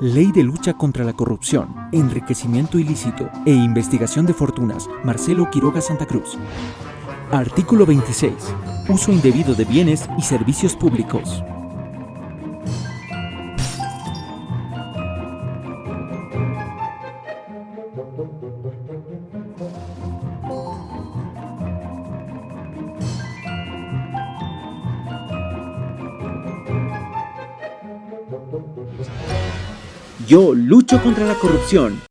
Ley de lucha contra la corrupción, enriquecimiento ilícito e investigación de fortunas, Marcelo Quiroga Santa Cruz. Artículo 26. Uso indebido de bienes y servicios públicos. Yo lucho contra la corrupción.